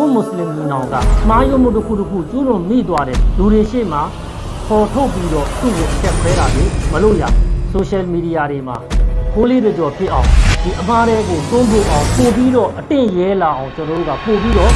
ကိုမွတ်စလင်ညီနောင်ကမှားယွင်းမှုတစ်ခုတစ်ခုကျူးလွန်မိသွားတဲ့လူတွေရှေ့မှာပေါ်ထုတ်ပြီးတော့သူ့ကိုအချက်ခွဲတာတွေမလို့ရဆိုရှယ်မီဒီယာတွေမှာခိုးလေးတွေကြော်ဖြစ်အောင်ဒီအမားတွေကိုတွန်းပို့အောင်ပို့ပြီးတော့အတင့်ရဲလာအောင်ကျွန်တော်တို့ကပို့ပြီးတော့